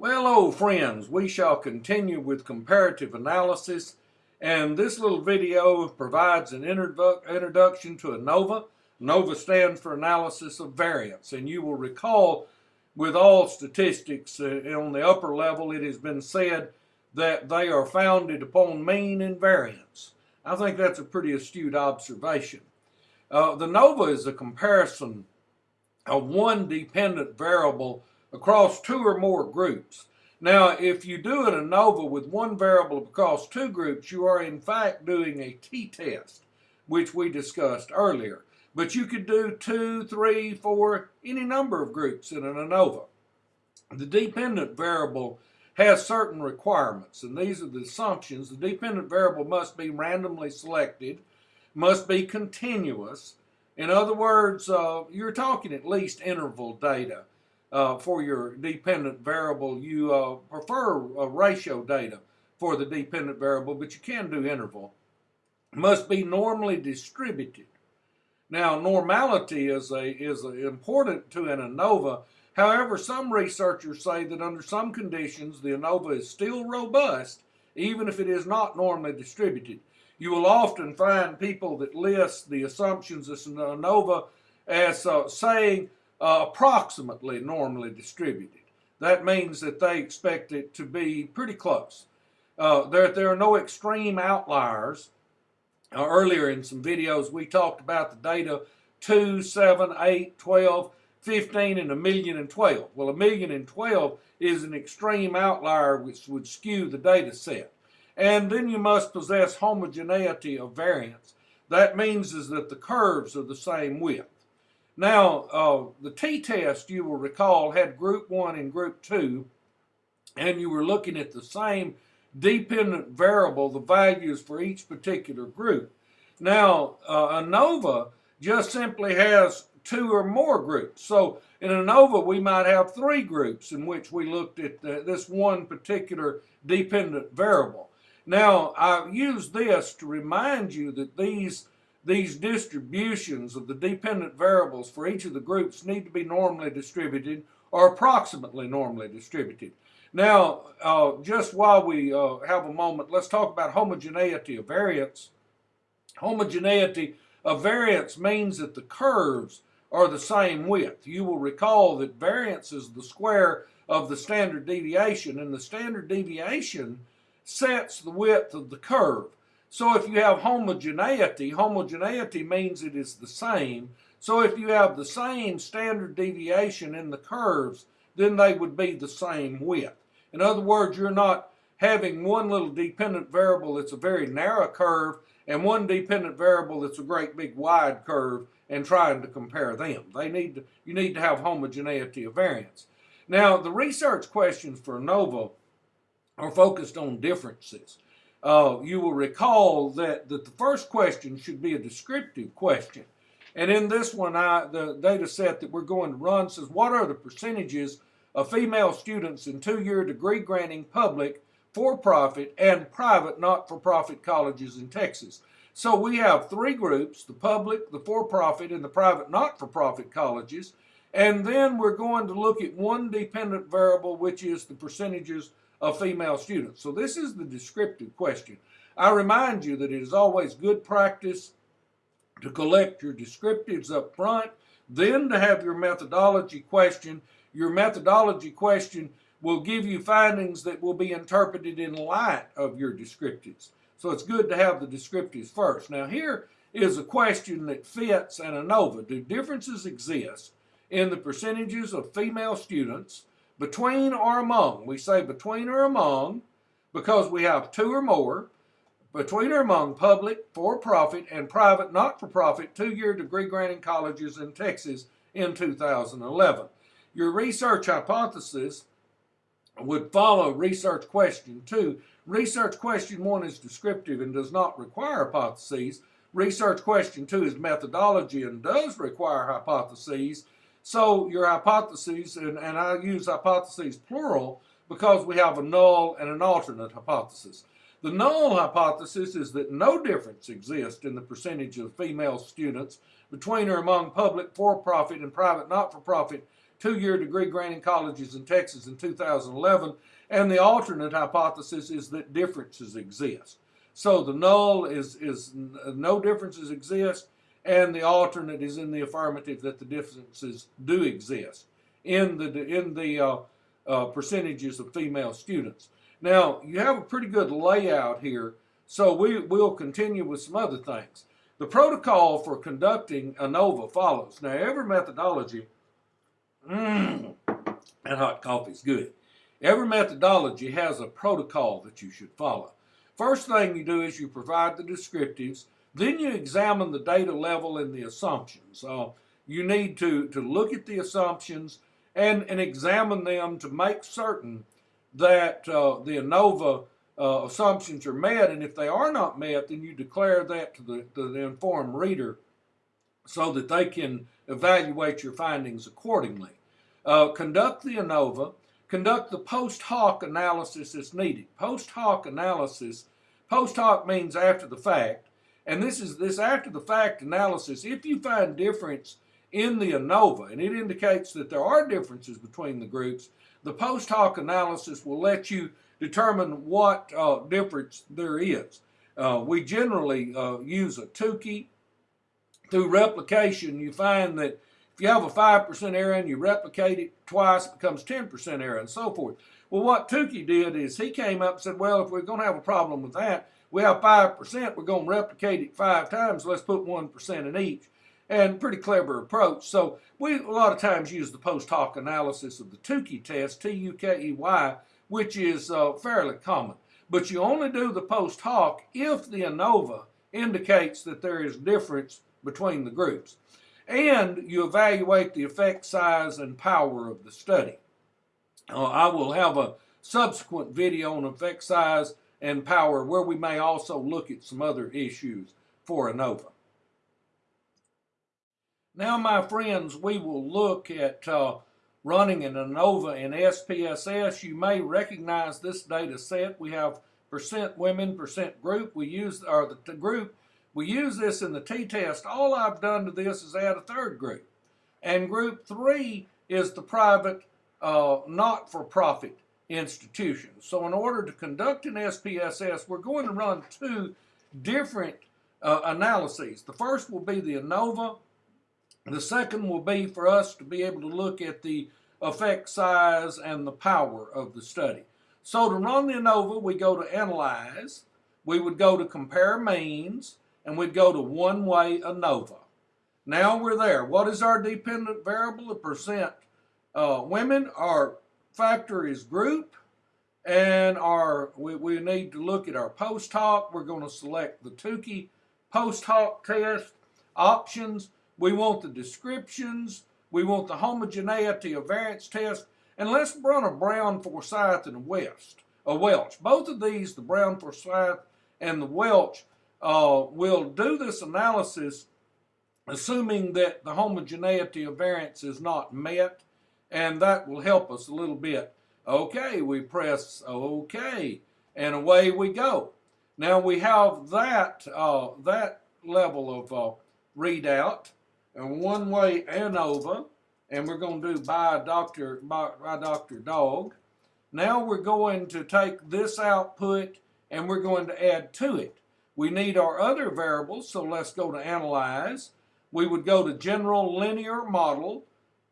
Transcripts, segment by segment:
Well, old friends, we shall continue with comparative analysis, and this little video provides an introdu introduction to ANOVA. ANOVA stands for Analysis of Variance, and you will recall with all statistics uh, on the upper level, it has been said that they are founded upon mean and variance. I think that's a pretty astute observation. Uh, the ANOVA is a comparison of one dependent variable across two or more groups. Now, if you do an ANOVA with one variable across two groups, you are in fact doing a t-test, which we discussed earlier. But you could do two, three, four, any number of groups in an ANOVA. The dependent variable has certain requirements, and these are the assumptions. The dependent variable must be randomly selected, must be continuous. In other words, uh, you're talking at least interval data uh, for your dependent variable. You uh, prefer ratio data for the dependent variable, but you can do interval. Must be normally distributed. Now, normality is a is a, important to an ANOVA. However, some researchers say that under some conditions, the ANOVA is still robust, even if it is not normally distributed. You will often find people that list the assumptions of an ANOVA as uh, saying uh, approximately normally distributed. That means that they expect it to be pretty close. Uh, there, there are no extreme outliers. Uh, earlier in some videos, we talked about the data 2, 7, 8, 12, 15, and a million and 12. Well, a million and 12 is an extreme outlier which would skew the data set. And then you must possess homogeneity of variance. That means is that the curves are the same width. Now, uh, the t-test, you will recall, had group one and group two, and you were looking at the same dependent variable, the values for each particular group. Now, uh, ANOVA just simply has two or more groups. So in ANOVA, we might have three groups in which we looked at the, this one particular dependent variable. Now, I use this to remind you that these these distributions of the dependent variables for each of the groups need to be normally distributed or approximately normally distributed. Now, uh, just while we uh, have a moment, let's talk about homogeneity of variance. Homogeneity of variance means that the curves are the same width. You will recall that variance is the square of the standard deviation, and the standard deviation sets the width of the curve. So if you have homogeneity, homogeneity means it is the same. So if you have the same standard deviation in the curves, then they would be the same width. In other words, you're not having one little dependent variable that's a very narrow curve and one dependent variable that's a great big wide curve and trying to compare them. They need to, you need to have homogeneity of variance. Now, the research questions for ANOVA are focused on differences uh, you will recall that, that the first question should be a descriptive question. And in this one, I, the data set that we're going to run says, what are the percentages of female students in two-year degree granting public, for-profit, and private not-for-profit colleges in Texas? So we have three groups, the public, the for-profit, and the private not-for-profit colleges. And then we're going to look at one dependent variable, which is the percentages of female students. So this is the descriptive question. I remind you that it is always good practice to collect your descriptives up front, then to have your methodology question. Your methodology question will give you findings that will be interpreted in light of your descriptives. So it's good to have the descriptives first. Now here is a question that fits an ANOVA. Do differences exist in the percentages of female students between or among. We say between or among because we have two or more. Between or among public, for-profit, and private not-for-profit two-year degree granting colleges in Texas in 2011. Your research hypothesis would follow research question two. Research question one is descriptive and does not require hypotheses. Research question two is methodology and does require hypotheses. So your hypotheses, and, and I use hypotheses plural because we have a null and an alternate hypothesis. The null hypothesis is that no difference exists in the percentage of female students between or among public for-profit and private not-for-profit two-year degree granting colleges in Texas in 2011. And the alternate hypothesis is that differences exist. So the null is, is no differences exist, and the alternate is in the affirmative that the differences do exist in the, in the uh, uh, percentages of female students. Now, you have a pretty good layout here, so we, we'll continue with some other things. The protocol for conducting ANOVA follows. Now, every methodology, mmm, that hot coffee's good. Every methodology has a protocol that you should follow. First thing you do is you provide the descriptives, then you examine the data level and the assumptions. Uh, you need to, to look at the assumptions and, and examine them to make certain that uh, the ANOVA uh, assumptions are met, and if they are not met, then you declare that to the, to the informed reader so that they can evaluate your findings accordingly. Uh, conduct the ANOVA, conduct the post hoc analysis as needed. Post hoc analysis, post hoc means after the fact, and this is this after the fact analysis. If you find difference in the ANOVA, and it indicates that there are differences between the groups, the post hoc analysis will let you determine what uh, difference there is. Uh, we generally uh, use a Tukey. Through replication, you find that if you have a 5% error and you replicate it twice, it becomes 10% error and so forth. Well, what Tukey did is he came up and said, well, if we're going to have a problem with that, we have 5%, we're going to replicate it five times, let's put 1% in each. And pretty clever approach. So we a lot of times use the post hoc analysis of the Tukey test, T-U-K-E-Y, which is uh, fairly common. But you only do the post hoc if the ANOVA indicates that there is difference between the groups. And you evaluate the effect size and power of the study. Uh, I will have a subsequent video on effect size and power where we may also look at some other issues for ANOVA. Now, my friends, we will look at uh, running an ANOVA in SPSS. You may recognize this data set. We have percent women, percent group. We use, or the, the group, we use this in the t-test. All I've done to this is add a third group. And group three is the private, uh, not-for-profit institutions. So in order to conduct an SPSS, we're going to run two different uh, analyses. The first will be the ANOVA the second will be for us to be able to look at the effect size and the power of the study. So to run the ANOVA, we go to Analyze, we would go to Compare Means, and we'd go to One-Way ANOVA. Now we're there. What is our dependent variable? The percent uh, women. Our factor is group, and our we, we need to look at our post hoc. We're going to select the Tukey post hoc test options we want the descriptions. We want the homogeneity of variance test. And let's run a Brown, Forsythe, and West, a Welch. Both of these, the Brown, Forsythe, and the Welch, uh, will do this analysis assuming that the homogeneity of variance is not met, and that will help us a little bit. Okay, we press OK, and away we go. Now we have that, uh, that level of uh, readout and one-way ANOVA, and we're going to do by Dr. By, by Dr. Dog. Now we're going to take this output and we're going to add to it. We need our other variables, so let's go to Analyze. We would go to General Linear Model,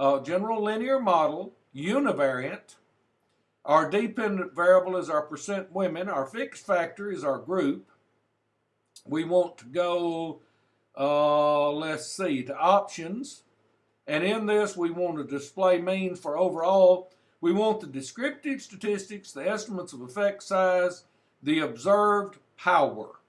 uh, General Linear Model, Univariate. Our dependent variable is our percent women. Our fixed factor is our group. We want to go uh, let's see, to options. And in this, we want to display means for overall. We want the descriptive statistics, the estimates of effect size, the observed power.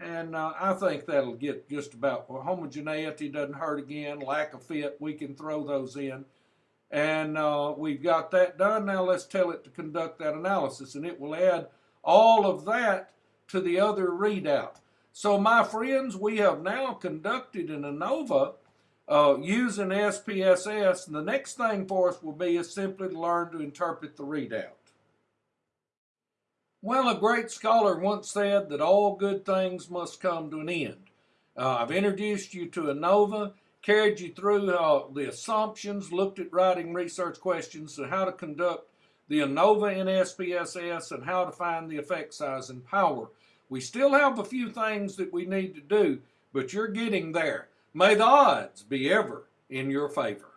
And uh, I think that'll get just about, homogeneity doesn't hurt again, lack of fit, we can throw those in. And uh, we've got that done. Now let's tell it to conduct that analysis. And it will add all of that to the other readout. So my friends, we have now conducted an ANOVA uh, using SPSS. And the next thing for us will be is simply to learn to interpret the readout. Well, a great scholar once said that all good things must come to an end. Uh, I've introduced you to ANOVA. carried you through uh, the assumptions, looked at writing research questions, and how to conduct the ANOVA in SPSS, and how to find the effect size and power. We still have a few things that we need to do, but you're getting there. May the odds be ever in your favor.